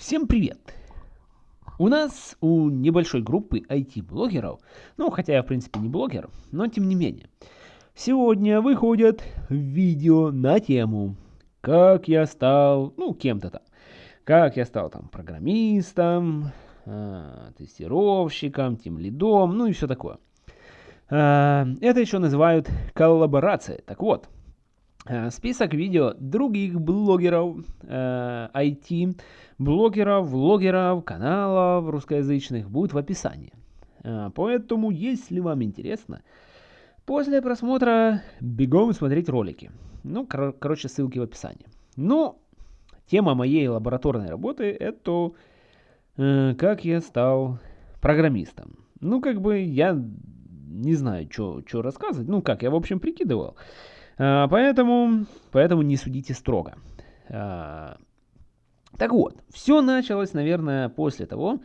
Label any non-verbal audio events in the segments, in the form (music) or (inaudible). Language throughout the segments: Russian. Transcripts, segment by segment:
Всем привет! У нас, у небольшой группы IT-блогеров, ну, хотя я, в принципе, не блогер, но тем не менее, сегодня выходят видео на тему, как я стал, ну, кем-то там, как я стал там программистом, э, тестировщиком, тем лидом, ну и все такое. Э, это еще называют коллаборацией. Так вот, список видео других блогеров, э, IT, блогеров, влогеров, каналов русскоязычных будет в описании. Э, поэтому, если вам интересно, после просмотра бегом смотреть ролики. Ну, кор короче, ссылки в описании. Ну, тема моей лабораторной работы это э, как я стал программистом. Ну, как бы я не знаю, что рассказывать. Ну, как, я, в общем, прикидывал. А, поэтому, поэтому не судите строго. А, так вот, все началось, наверное, после того,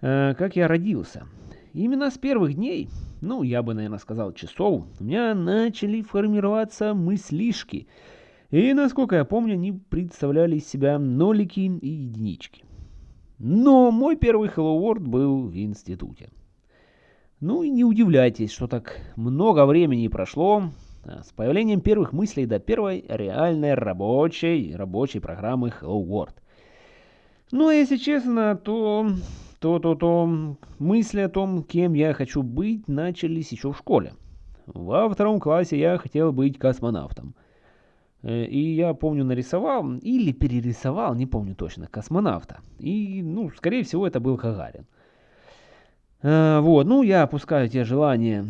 э, как я родился. Именно с первых дней, ну, я бы, наверное, сказал часов, у меня начали формироваться мыслишки. И, насколько я помню, они представляли из себя нолики и единички. Но мой первый Hello World был в институте. Ну и не удивляйтесь, что так много времени прошло, с появлением первых мыслей до первой реальной рабочей, рабочей программы Hello World. Ну, если честно, то, то, то, то мысли о том, кем я хочу быть, начались еще в школе. Во втором классе я хотел быть космонавтом. Э, и я помню, нарисовал или перерисовал, не помню точно, космонавта. И, ну, скорее всего, это был Хагарин. Э, вот, ну, я опускаю те желания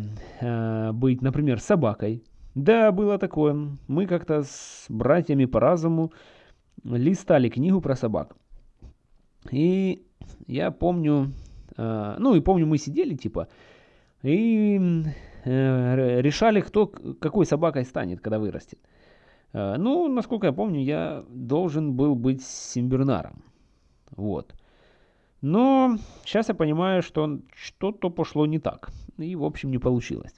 быть, например, собакой. Да, было такое. Мы как-то с братьями по разуму листали книгу про собак. И я помню, э, ну и помню, мы сидели типа и э, решали, кто какой собакой станет, когда вырастет. Э, ну, насколько я помню, я должен был быть симбернаром. Вот. Но сейчас я понимаю, что что-то пошло не так. И, в общем, не получилось.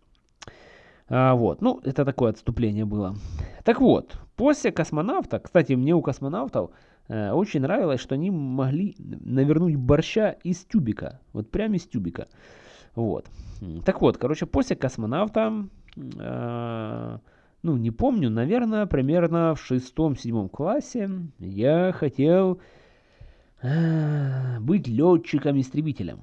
А, вот, ну, это такое отступление было. Так вот, после космонавта, кстати, мне у космонавтов э, очень нравилось, что они могли навернуть борща из тюбика, вот прямо из тюбика. Вот. Так вот, короче, после космонавта, э, ну, не помню, наверное, примерно в шестом-седьмом классе я хотел э, быть летчиком-истребителем.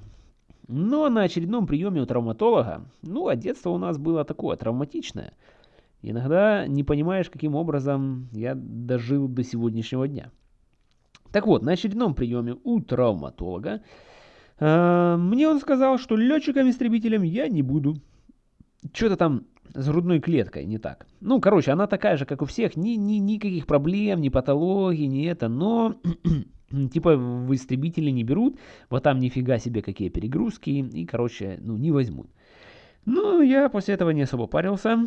Но на очередном приеме у травматолога, ну, а детство у нас было такое, травматичное. Иногда не понимаешь, каким образом я дожил до сегодняшнего дня. Так вот, на очередном приеме у травматолога э, мне он сказал, что летчиком-истребителем я не буду. Что-то там с грудной клеткой не так. Ну, короче, она такая же, как у всех, ни, ни, никаких проблем, ни патологии, ни это, но (clears throat) Типа в истребители не берут, вот там нифига себе какие перегрузки, и, короче, ну, не возьмут. Ну, я после этого не особо парился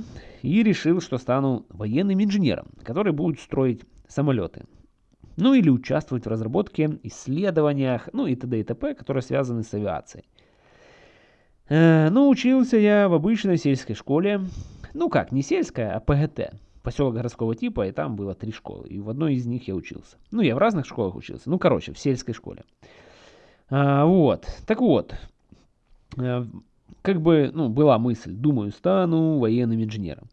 и решил, что стану военным инженером, который будет строить самолеты. Ну, или участвовать в разработке, исследованиях, ну, и т.д. и т.п., которые связаны с авиацией. Э, ну, учился я в обычной сельской школе. Ну как, не сельская, а ПГТ поселок городского типа, и там было три школы. И в одной из них я учился. Ну, я в разных школах учился. Ну, короче, в сельской школе. А, вот. Так вот. А, как бы, ну, была мысль. Думаю, стану военным инженером.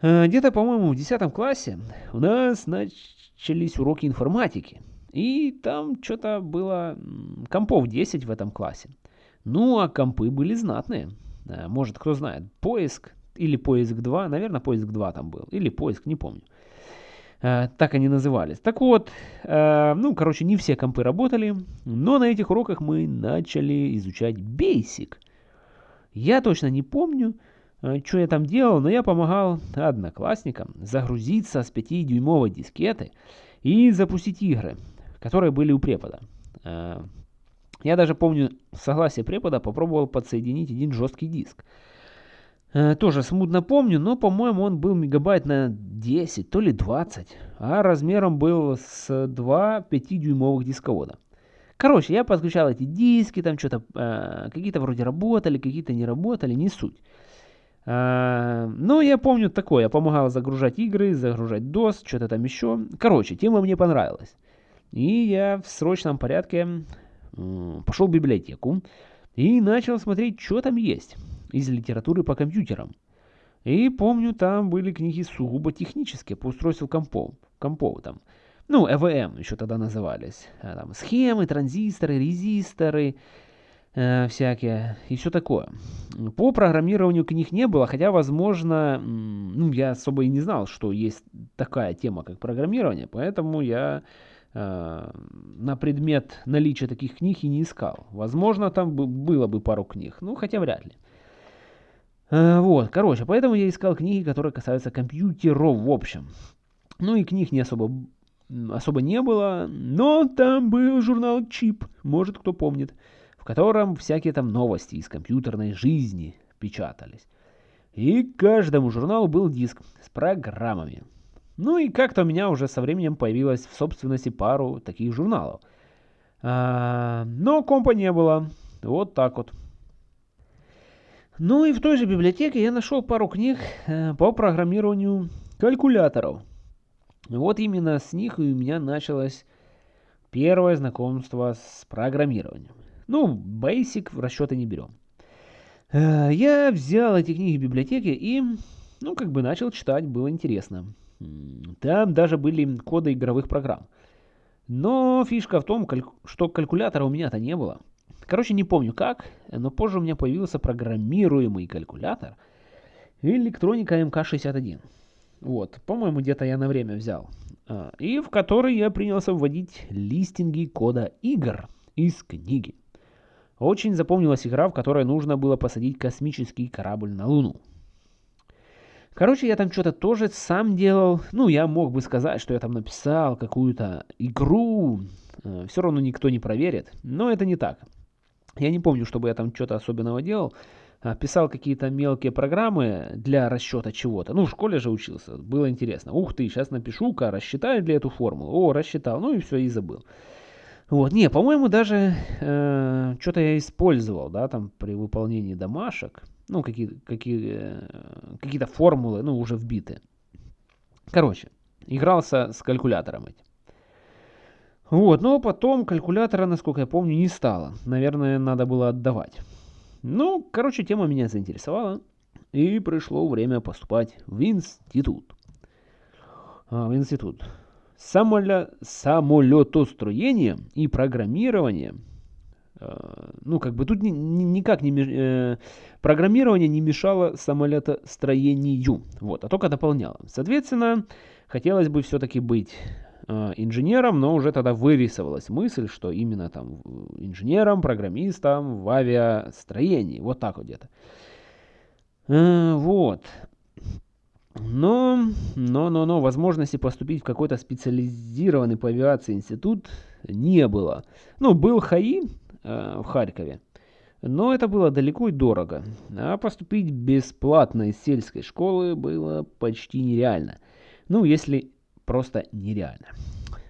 А, Где-то, по-моему, в 10 классе у нас начались уроки информатики. И там что-то было компов 10 в этом классе. Ну, а компы были знатные. А, может, кто знает, поиск, или поиск 2, наверное, поиск 2 там был, или поиск, не помню. Э, так они назывались. Так вот, э, ну, короче, не все компы работали, но на этих уроках мы начали изучать Basic. Я точно не помню, э, что я там делал, но я помогал одноклассникам загрузиться с 5-дюймовой дискеты и запустить игры, которые были у препода. Я даже помню, согласие препода попробовал подсоединить один жесткий диск. Э, тоже смутно помню, но, по-моему, он был мегабайт на 10, то ли 20, а размером был с 2 5-дюймовых дисковода. Короче, я подключал эти диски, там что-то, э, какие-то вроде работали, какие-то не работали, не суть. Э, но я помню такое, я помогал загружать игры, загружать DOS, что-то там еще. Короче, тема мне понравилась. И я в срочном порядке пошел в библиотеку и начал смотреть, что там есть из литературы по компьютерам. И помню, там были книги сугубо технические по устройству компов, компов там. Ну, ЭВМ еще тогда назывались. А там схемы, транзисторы, резисторы, э, всякие и все такое. По программированию книг не было, хотя, возможно, ну, я особо и не знал, что есть такая тема, как программирование, поэтому я э, на предмет наличия таких книг и не искал. Возможно, там было бы пару книг, ну, хотя вряд ли. Э, вот, короче, поэтому я искал книги, которые касаются компьютеров в общем. Ну и книг не особо, особо не было, но там был журнал Чип, может кто помнит, в котором всякие там новости из компьютерной жизни печатались. И каждому журналу был диск с программами. Ну и как-то у меня уже со временем появилось в собственности пару таких журналов. А, но компа не было. Вот так вот. Ну и в той же библиотеке я нашел пару книг э, по программированию калькуляторов. Вот именно с них у меня началось первое знакомство с программированием. Ну, Basic в расчеты не берем. Э, я взял эти книги в библиотеке и, ну, как бы начал читать, было интересно. Там даже были коды игровых программ. Но фишка в том, что калькулятора у меня-то не было. Короче, не помню как, но позже у меня появился программируемый калькулятор электроника МК-61. Вот, по-моему, где-то я на время взял. А, и в который я принялся вводить листинги кода игр из книги. Очень запомнилась игра, в которой нужно было посадить космический корабль на Луну. Короче, я там что-то тоже сам делал. Ну, я мог бы сказать, что я там написал какую-то игру. А, Все равно никто не проверит. Но это не так. Я не помню, чтобы я там что-то особенного делал. А, писал какие-то мелкие программы для расчета чего-то. Ну, в школе же учился, было интересно. Ух ты, сейчас напишу-ка, рассчитаю для эту формулу. О, рассчитал, ну и все, и забыл. Вот, не, по-моему, даже э, что-то я использовал, да, там при выполнении домашек. Ну, какие, какие, э, какие-то формулы, ну, уже вбиты. Короче, игрался с калькулятором этим. Вот, но потом калькулятора, насколько я помню, не стало. Наверное, надо было отдавать. Ну, короче, тема меня заинтересовала. И пришло время поступать в институт. А, в институт. Самоле... Самолетостроение и программирование. А, ну, как бы тут ни, ни, никак не... Э, программирование не мешало самолетостроению. Вот, а только дополняло. Соответственно, хотелось бы все-таки быть Э, инженером, но уже тогда вырисовалась мысль, что именно там инженером, программистом в авиастроении. Вот так вот где-то. Э, вот. Но, но, но, но возможности поступить в какой-то специализированный по авиации институт не было. Ну, был ХАИ э, в Харькове, но это было далеко и дорого. А поступить бесплатно из сельской школы было почти нереально. Ну, если просто нереально.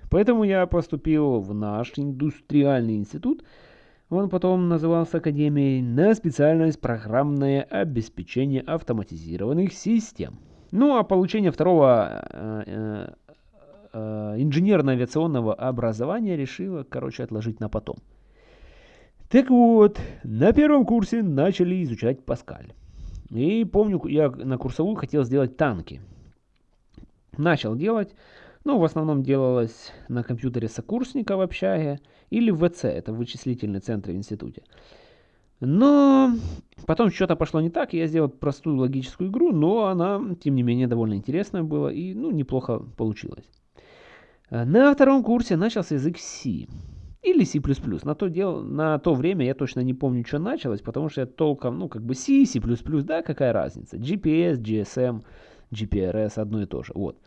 Поэтому я поступил в наш индустриальный институт, он потом назывался Академией, на специальность программное обеспечение автоматизированных систем. Ну а получение второго э, э, э, инженерно-авиационного образования решила, короче, отложить на потом. Так вот, на первом курсе начали изучать Паскаль. И помню, я на курсовую хотел сделать танки начал делать. Ну, в основном делалось на компьютере сокурсника в общаге или в ВЦ, это вычислительный центр в институте. Но потом что-то пошло не так, я сделал простую логическую игру, но она, тем не менее, довольно интересная была и, ну, неплохо получилось. На втором курсе начался язык C. Или C++. На то, дело, на то время я точно не помню, что началось, потому что я толком, ну, как бы C, C++, да, какая разница. GPS, GSM, GPRS одно и то же. Вот.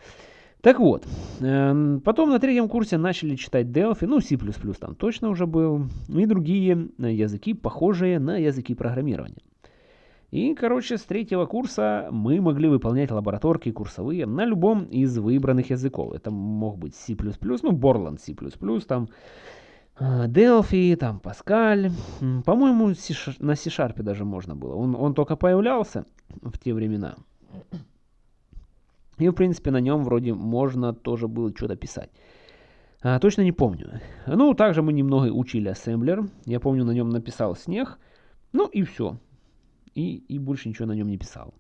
Так вот, эм, потом на третьем курсе начали читать Delphi, ну C++ там точно уже был, и другие языки, похожие на языки программирования. И, короче, с третьего курса мы могли выполнять лабораторки курсовые на любом из выбранных языков. Это мог быть C++, ну, Borland C++, там э, Delphi, там Pascal. По-моему, на C-Sharp даже можно было. Он, он только появлялся в те времена. И, в принципе, на нем вроде можно тоже было что-то писать. А, точно не помню. Ну, также мы немного учили ассемблер. Я помню, на нем написал снег. Ну и все. И, и больше ничего на нем не писал.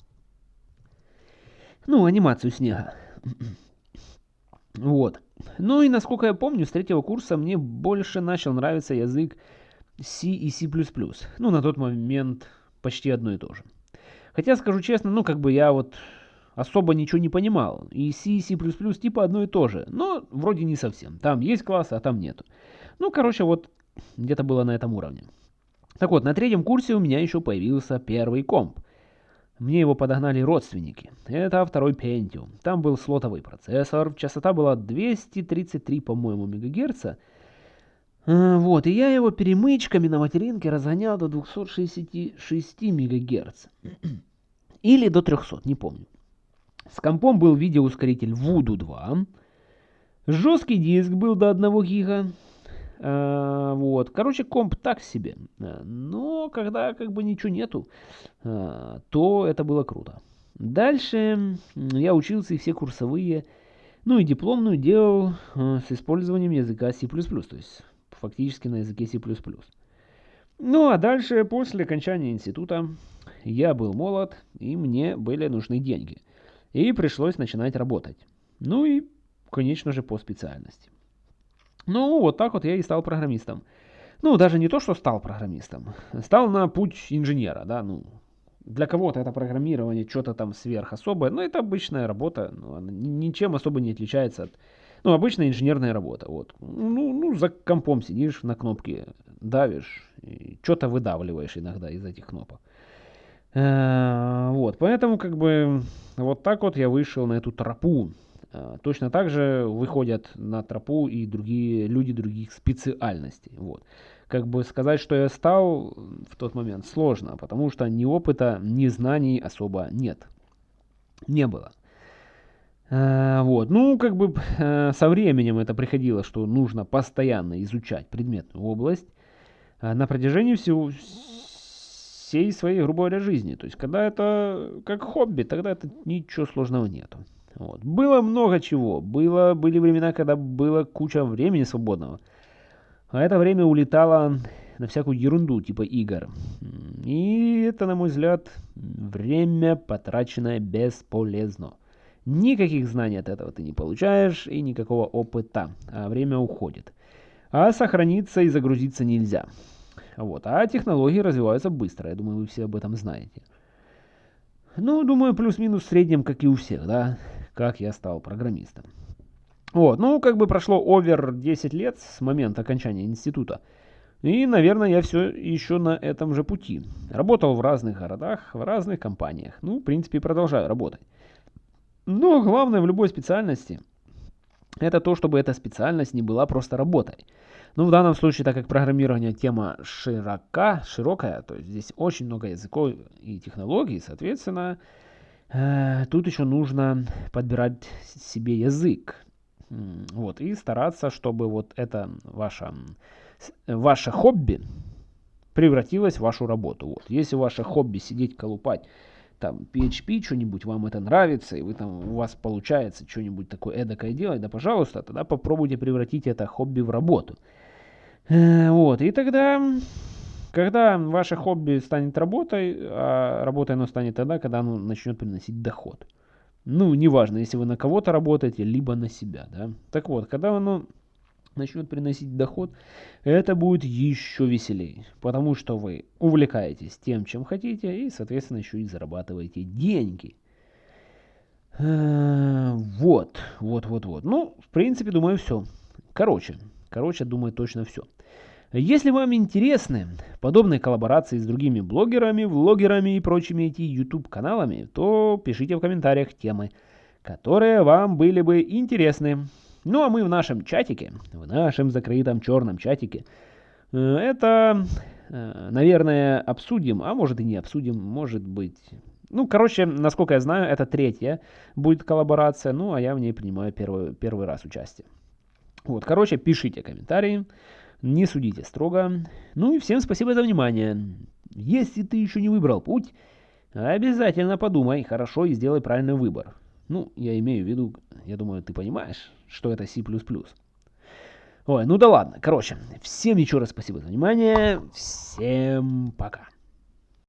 Ну, анимацию снега. (clears throat) вот. Ну и насколько я помню, с третьего курса мне больше начал нравиться язык C и C++. Ну, на тот момент почти одно и то же. Хотя, скажу честно, ну, как бы я вот особо ничего не понимал. И C и C++ типа одно и то же. Но вроде не совсем. Там есть классы, а там нету. Ну, короче, вот где-то было на этом уровне. Так вот, на третьем курсе у меня еще появился первый комп. Мне его подогнали родственники. Это второй Pentium. Там был слотовый процессор, частота была 233, по-моему, мегагерца. А, вот, и я его перемычками на материнке разгонял до 266 мегагерц. (clears throat) Или до 300, не помню. С компом был видеоускоритель Voodoo 2. Жесткий диск был до 1 гига. А, вот. Короче, комп так себе. А, но когда как бы ничего нету, а, то это было круто. Дальше я учился и все курсовые, ну и дипломную делал а, с использованием языка C++, то есть фактически на языке C++. Ну а дальше, после окончания института, я был молод, и мне были нужны деньги – и пришлось начинать работать. Ну и, конечно же, по специальности. Ну, вот так вот я и стал программистом. Ну, даже не то, что стал программистом. Стал на путь инженера, да, ну. Для кого-то это программирование что-то там сверх особое, но это обычная работа, ну, она ничем особо не отличается от, ну, обычная инженерная работа, вот. Ну, ну, за компом сидишь, на кнопки давишь, что-то выдавливаешь иногда из этих кнопок. Э, вот, поэтому как бы вот так вот я вышел на эту тропу. Э, точно так же выходят на тропу и другие люди других специальностей. Вот. Как бы сказать, что я стал в тот момент сложно, потому что ни опыта, ни знаний особо нет. Не было. Э, вот. Ну, как бы со временем это приходило, что нужно постоянно изучать предметную область. На протяжении всего, всей своей, грубо говоря, жизни. То есть, когда это как хобби, тогда это ничего сложного нету. Вот. Было много чего. Было, были времена, когда было куча времени свободного. А это время улетало на всякую ерунду, типа игр. И это, на мой взгляд, время, потраченное бесполезно. Никаких знаний от этого ты не получаешь и никакого опыта, а время уходит. А сохраниться и загрузиться нельзя. Вот. А технологии развиваются быстро, я думаю, вы все об этом знаете. Ну, думаю, плюс-минус в среднем, как и у всех, да, как я стал программистом. Вот, ну, как бы прошло овер 10 лет с момента окончания института. И, наверное, я все еще на этом же пути. Работал в разных городах, в разных компаниях. Ну, в принципе, продолжаю работать. Но главное в любой специальности, это то, чтобы эта специальность не была просто работой. Ну, в данном случае, так как программирование тема широка, широкая, то есть здесь очень много языков и технологий, соответственно, э, тут еще нужно подбирать себе язык. Вот, и стараться, чтобы вот это ваше, ваше хобби превратилось в вашу работу. Вот. Если ваше хобби сидеть колупать там PHP, что-нибудь вам это нравится, и вы там, у вас получается что-нибудь такое эдакое делать, да пожалуйста, тогда попробуйте превратить это хобби в работу. Э, вот, и тогда, когда ваше хобби станет работой, а работой оно станет тогда, когда оно начнет приносить доход. Ну, неважно, если вы на кого-то работаете, либо на себя, да. Так вот, когда оно начнет приносить доход, это будет еще веселее, потому что вы увлекаетесь тем, чем хотите, и, соответственно, еще и зарабатываете деньги. Э, вот, вот, вот, вот. Ну, в принципе, думаю, все. Короче, Короче, думаю, точно все. Если вам интересны подобные коллаборации с другими блогерами, влогерами и прочими эти YouTube каналами, то пишите в комментариях темы, которые вам были бы интересны. Ну а мы в нашем чатике, в нашем закрытом черном чатике, э, это, э, наверное, обсудим, а может и не обсудим, может быть... Ну, короче, насколько я знаю, это третья будет коллаборация, ну а я в ней принимаю первый, первый раз участие. Вот, короче, пишите комментарии, не судите строго. Ну и всем спасибо за внимание. Если ты еще не выбрал путь, обязательно подумай хорошо и сделай правильный выбор. Ну, я имею в виду, я думаю, ты понимаешь, что это C++. Ой, ну да ладно. Короче, всем еще раз спасибо за внимание. Всем пока.